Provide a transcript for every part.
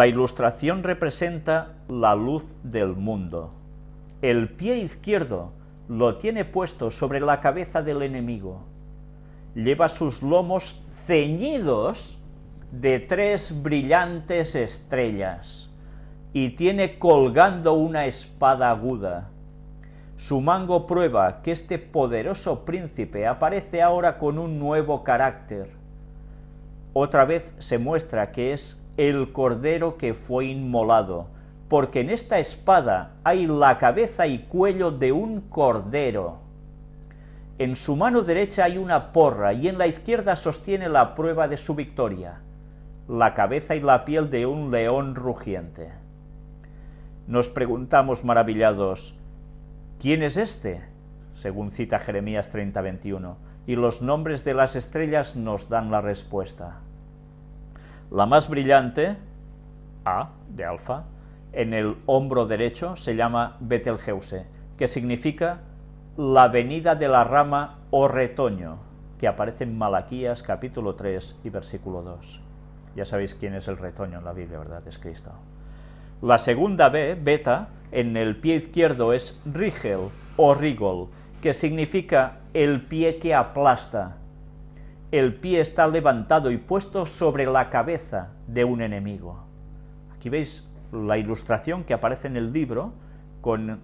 La ilustración representa la luz del mundo. El pie izquierdo lo tiene puesto sobre la cabeza del enemigo. Lleva sus lomos ceñidos de tres brillantes estrellas y tiene colgando una espada aguda. Su mango prueba que este poderoso príncipe aparece ahora con un nuevo carácter. Otra vez se muestra que es el cordero que fue inmolado, porque en esta espada hay la cabeza y cuello de un cordero. En su mano derecha hay una porra y en la izquierda sostiene la prueba de su victoria, la cabeza y la piel de un león rugiente. Nos preguntamos maravillados, ¿quién es este? Según cita Jeremías 30:21, y los nombres de las estrellas nos dan la respuesta. La más brillante, A, de alfa, en el hombro derecho se llama Betelgeuse, que significa la venida de la rama o retoño, que aparece en Malaquías capítulo 3 y versículo 2. Ya sabéis quién es el retoño en la Biblia, ¿verdad? Es Cristo. La segunda B, beta, en el pie izquierdo es rigel o rigol, que significa el pie que aplasta. El pie está levantado y puesto sobre la cabeza de un enemigo. Aquí veis la ilustración que aparece en el libro con eh,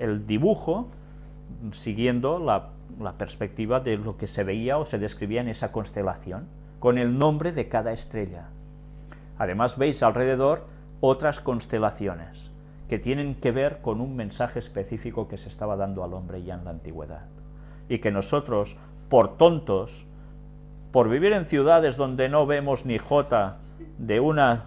el dibujo siguiendo la, la perspectiva de lo que se veía o se describía en esa constelación, con el nombre de cada estrella. Además veis alrededor otras constelaciones que tienen que ver con un mensaje específico que se estaba dando al hombre ya en la antigüedad. Y que nosotros, por tontos, por vivir en ciudades donde no vemos ni jota de una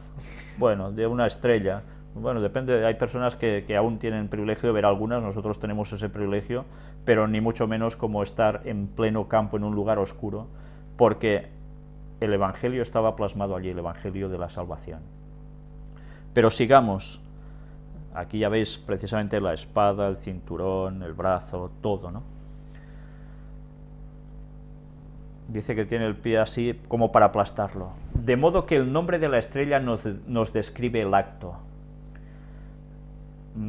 bueno, de una estrella. Bueno, depende, hay personas que, aún tienen privilegio de ver algunas, nosotros tenemos ese privilegio, pero ni mucho menos como estar en pleno campo, en un lugar oscuro, porque el Evangelio estaba plasmado allí, el Evangelio de la salvación. Pero sigamos, aquí ya veis precisamente la espada, el cinturón, el brazo, todo, ¿no? Dice que tiene el pie así como para aplastarlo. De modo que el nombre de la estrella nos, describe el acto.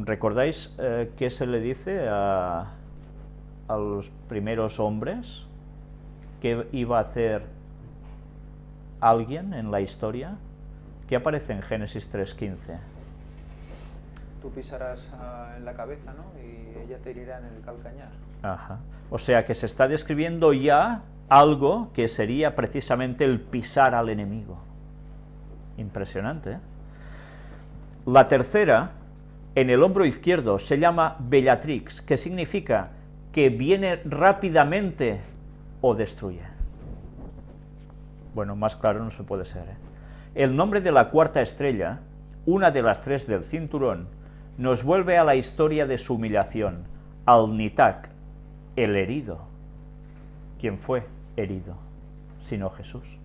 ¿Recordáis eh, qué se le dice a, a los primeros hombres? ¿Qué iba a hacer alguien en la historia? ¿Qué aparece en Génesis 3.15? Tú pisarás ah, en la cabeza, ¿no? Y ella te herirá en el calcañar. Ajá. O sea que se está describiendo ya algo que sería precisamente el pisar al enemigo. Impresionante. ¿eh? La tercera, en el hombro izquierdo, se llama Bellatrix, que significa que viene rápidamente o destruye. Bueno, más claro no se puede ser. ¿eh? El nombre de la cuarta estrella, una de las tres del cinturón, nos vuelve a la historia de su humillación, al Nitak, el herido. ¿Quién fue? herido, sino Jesús.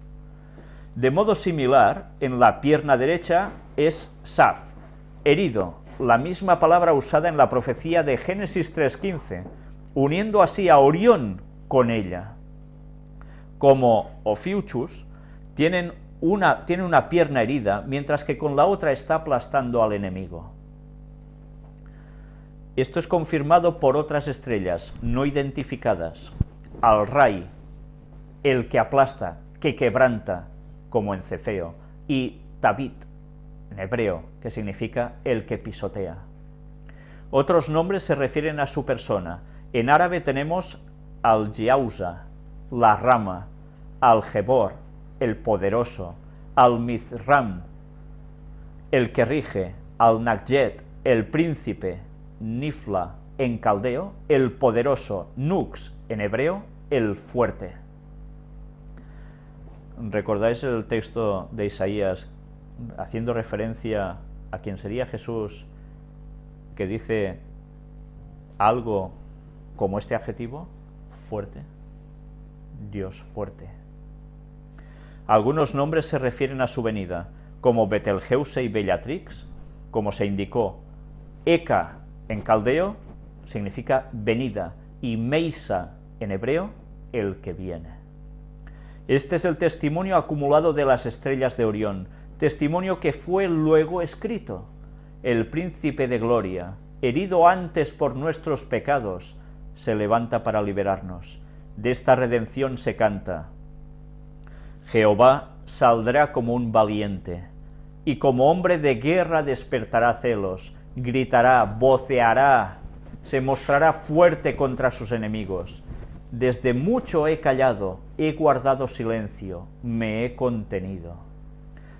De modo similar, en la pierna derecha es Saf, herido, la misma palabra usada en la profecía de Génesis 3.15, uniendo así a Orión con ella. Como una, tiene una pierna herida, mientras que con la otra está aplastando al enemigo. Esto es confirmado por otras estrellas no identificadas. Al Ray, el que aplasta, que quebranta, como en Cefeo, y Tabit, en hebreo, que significa el que pisotea. Otros nombres se refieren a su persona. En árabe tenemos al Yauza, la rama, al Jebor, el poderoso, al Mizram, el que rige, al Nakjet, el príncipe, Nifla, en caldeo, el poderoso, Nux, en hebreo, el fuerte. ¿Recordáis el texto de Isaías haciendo referencia a quien sería Jesús que dice algo como este adjetivo? Fuerte. Dios fuerte. Algunos nombres se refieren a su venida, como Betelgeuse y Bellatrix, como se indicó. Eka en caldeo significa venida y Meisa en hebreo el que viene. Este es el testimonio acumulado de las estrellas de Orión, testimonio que fue luego escrito. El príncipe de gloria, herido antes por nuestros pecados, se levanta para liberarnos. De esta redención se canta, Jehová saldrá como un valiente, y como hombre de guerra despertará celos, gritará, voceará, se mostrará fuerte contra sus enemigos. Desde mucho he callado, he guardado silencio, me he contenido.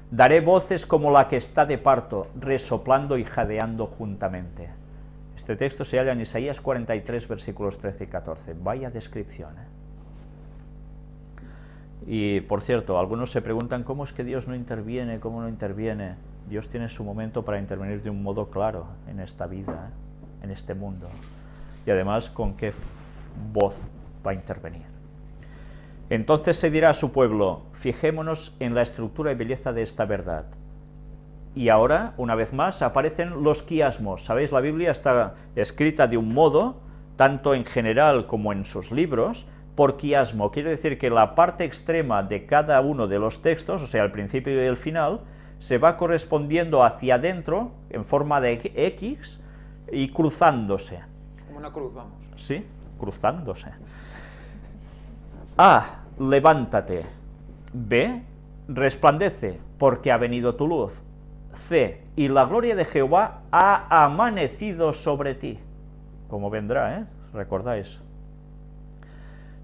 Daré voces como la que está de parto, resoplando y jadeando juntamente. Este texto se halla en Isaías 43, versículos 13 y 14. Vaya descripción. ¿eh? Y, por cierto, algunos se preguntan cómo es que Dios no interviene, cómo no interviene. Dios tiene su momento para intervenir de un modo claro en esta vida, en este mundo. Y además, con qué voz va a intervenir. Entonces se dirá a su pueblo, fijémonos en la estructura y belleza de esta verdad. Y ahora, una vez más, aparecen los quiasmos. Sabéis, la Biblia está escrita de un modo, tanto en general como en sus libros, por quiasmo. Quiere decir que la parte extrema de cada uno de los textos, o sea, el principio y el final, se va correspondiendo hacia adentro, en forma de X, y cruzándose. Como una cruz, vamos. Sí, cruzándose. A. Levántate. B. Resplandece, porque ha venido tu luz. C. Y la gloria de Jehová ha amanecido sobre ti. Como vendrá, ¿eh? ¿Recordáis?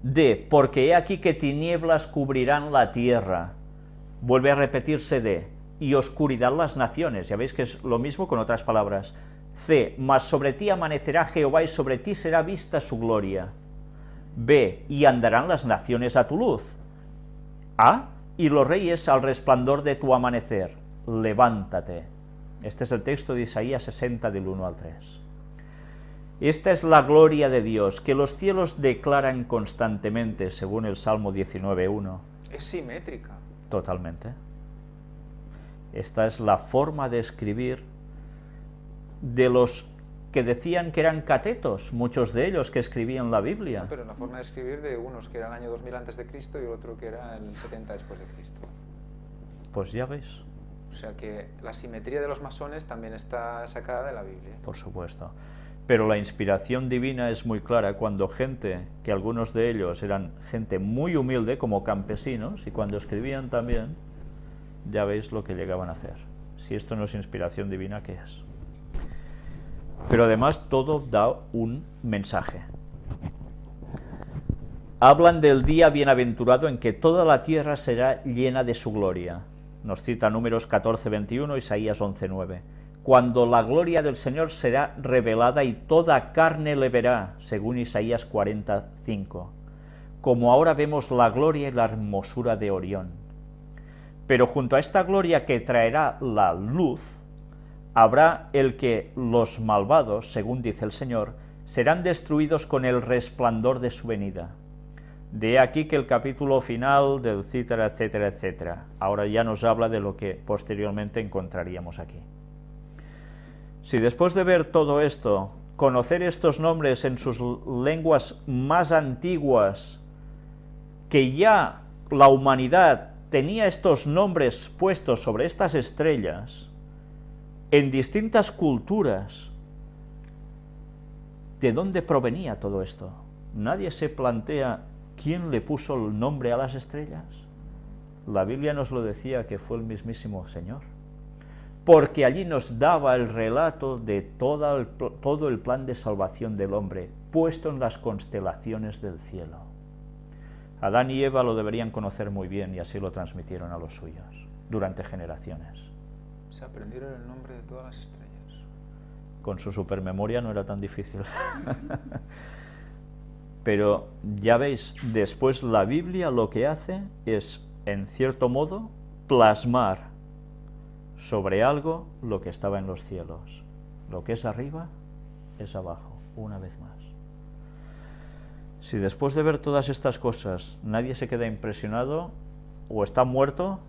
D. Porque he aquí que tinieblas cubrirán la tierra. Vuelve a repetirse D. Y oscuridad las naciones. Ya veis que es lo mismo con otras palabras. C. Mas sobre ti amanecerá Jehová y sobre ti será vista su gloria. B. Y andarán las naciones a tu luz. A. Y los reyes al resplandor de tu amanecer. Levántate. Este es el texto de Isaías 60 del 1 al 3. Esta es la gloria de Dios, que los cielos declaran constantemente, según el Salmo 19.1. Es simétrica. Totalmente. Esta es la forma de escribir de los que decían que eran catetos, muchos de ellos que escribían la Biblia. pero la forma de escribir de unos que eran el año 2000 antes de Cristo y otro que era el 70 después de Cristo. Pues ya veis. O sea que la simetría de los masones también está sacada de la Biblia. Por supuesto. Pero la inspiración divina es muy clara cuando gente, que algunos de ellos eran gente muy humilde, como campesinos, y cuando escribían también, ya veis lo que llegaban a hacer. Si esto no es inspiración divina, ¿qué es? Pero además todo da un mensaje. Hablan del día bienaventurado en que toda la tierra será llena de su gloria. Nos cita números 14, 21, Isaías 11, 9. Cuando la gloria del Señor será revelada y toda carne le verá, según Isaías 45. Como ahora vemos la gloria y la hermosura de Orión. Pero junto a esta gloria que traerá la luz, habrá el que los malvados, según dice el Señor, serán destruidos con el resplandor de su venida. De aquí que el capítulo final del etcétera, etcétera, etcétera. Ahora ya nos habla de lo que posteriormente encontraríamos aquí. Si después de ver todo esto, conocer estos nombres en sus lenguas más antiguas, que ya la humanidad tenía estos nombres puestos sobre estas estrellas, en distintas culturas, ¿de dónde provenía todo esto? Nadie se plantea quién le puso el nombre a las estrellas. La Biblia nos lo decía que fue el mismísimo Señor, porque allí nos daba el relato de todo el, plan de salvación del hombre, puesto en las constelaciones del cielo. Adán y Eva lo deberían conocer muy bien y así lo transmitieron a los suyos durante generaciones. Se aprendieron el nombre de todas las estrellas. Con su supermemoria no era tan difícil. Pero ya veis, después la Biblia lo que hace es, en cierto modo, plasmar sobre algo lo que estaba en los cielos. Lo que es arriba es abajo, una vez más. Si después de ver todas estas cosas nadie se queda impresionado, o está muerto,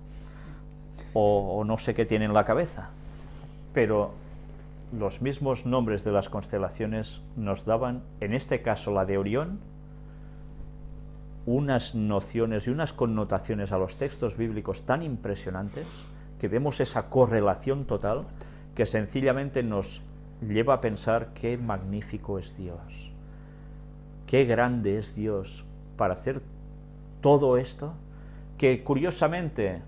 o, no sé qué tiene en la cabeza. Pero los mismos nombres de las constelaciones nos daban, en este caso la de Orión, unas nociones y unas connotaciones a los textos bíblicos tan impresionantes que vemos esa correlación total que sencillamente nos lleva a pensar qué magnífico es Dios, qué grande es Dios para hacer todo esto, que curiosamente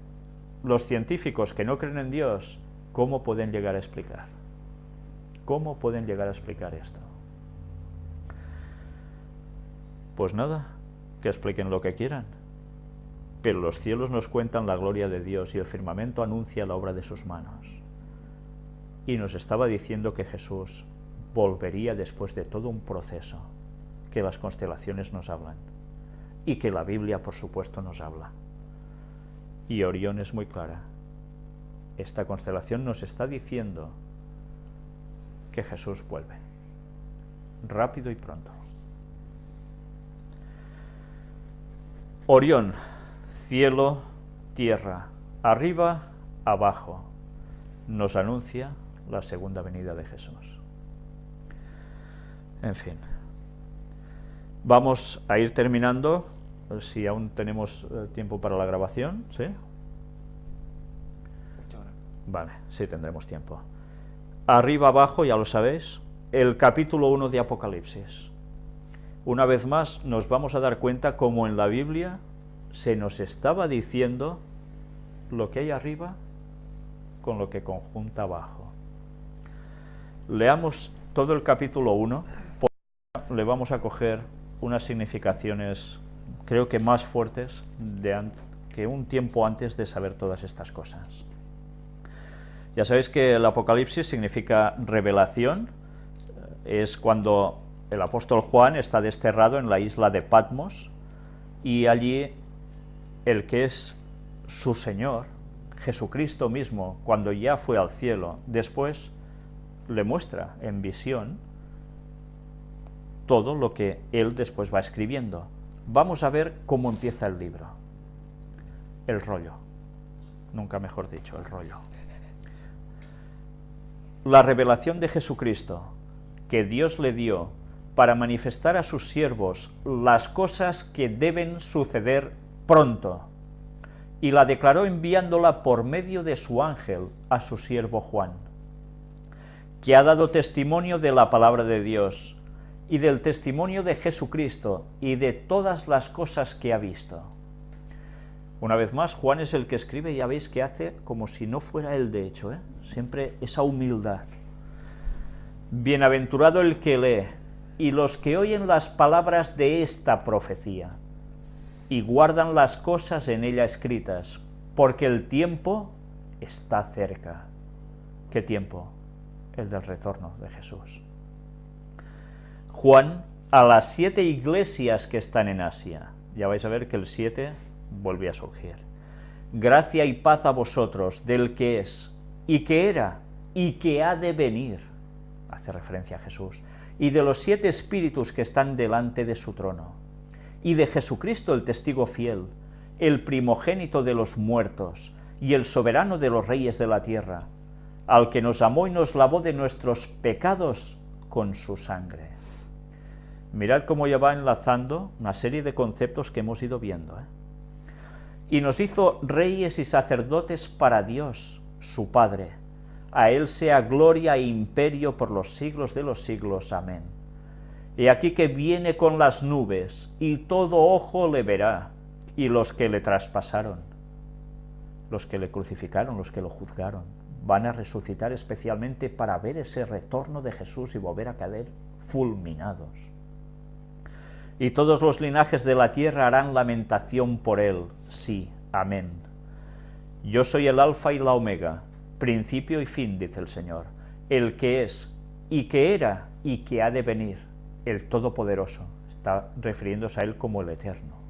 los científicos que no creen en Dios, ¿cómo pueden llegar a explicar? ¿Cómo pueden llegar a explicar esto? Pues nada, que expliquen lo que quieran. Pero los cielos nos cuentan la gloria de Dios y el firmamento anuncia la obra de sus manos. Y nos estaba diciendo que Jesús volvería después de todo un proceso que las constelaciones nos hablan y que la Biblia, por supuesto, nos habla. Y Orión es muy clara. Esta constelación nos está diciendo que Jesús vuelve, rápido y pronto. Orión, cielo, tierra, arriba, abajo, nos anuncia la segunda venida de Jesús. En fin, vamos a ir terminando, si aún tenemos eh, tiempo para la grabación, ¿sí? Vale, sí tendremos tiempo. Arriba, abajo, ya lo sabéis, el capítulo 1 de Apocalipsis. Una vez más nos vamos a dar cuenta como en la Biblia se nos estaba diciendo lo que hay arriba con lo que conjunta abajo. Leamos todo el capítulo 1, porque le vamos a coger unas significaciones creo que más fuertes que un tiempo antes de saber todas estas cosas. Ya sabéis que el Apocalipsis significa revelación, es cuando el apóstol Juan está desterrado en la isla de Patmos y allí el que es su Señor, Jesucristo mismo, cuando ya fue al cielo, después le muestra en visión todo lo que él después va escribiendo. Vamos a ver cómo empieza el libro. El rollo. Nunca mejor dicho, el rollo. La revelación de Jesucristo que Dios le dio para manifestar a sus siervos las cosas que deben suceder pronto, y la declaró enviándola por medio de su ángel a su siervo Juan, que ha dado testimonio de la palabra de Dios, y del testimonio de Jesucristo, y de todas las cosas que ha visto. Una vez más, Juan es el que escribe, ya veis que hace como si no fuera él de hecho, ¿eh? siempre esa humildad. Bienaventurado el que lee, y los que oyen las palabras de esta profecía, y guardan las cosas en ella escritas, porque el tiempo está cerca. ¿Qué tiempo? El del retorno de Jesús. Juan, a las siete iglesias que están en Asia, ya vais a ver que el siete vuelve a surgir. Gracia y paz a vosotros, del que es, y que era, y que ha de venir, hace referencia a Jesús, y de los siete espíritus que están delante de su trono, y de Jesucristo el testigo fiel, el primogénito de los muertos, y el soberano de los reyes de la tierra, al que nos amó y nos lavó de nuestros pecados con su sangre. Mirad cómo ya va enlazando una serie de conceptos que hemos ido viendo. ¿eh? Y nos hizo reyes y sacerdotes para Dios, su Padre, a Él sea gloria e imperio por los siglos de los siglos. Amén. Y aquí que viene con las nubes, y todo ojo le verá, y los que le traspasaron, los que le crucificaron, los que lo juzgaron, van a resucitar especialmente para ver ese retorno de Jesús y volver a caer fulminados. Y todos los linajes de la tierra harán lamentación por él, sí, amén. Yo soy el alfa y la omega, principio y fin, dice el Señor, el que es, y que era, y que ha de venir, el Todopoderoso, está refiriéndose a Él como el Eterno.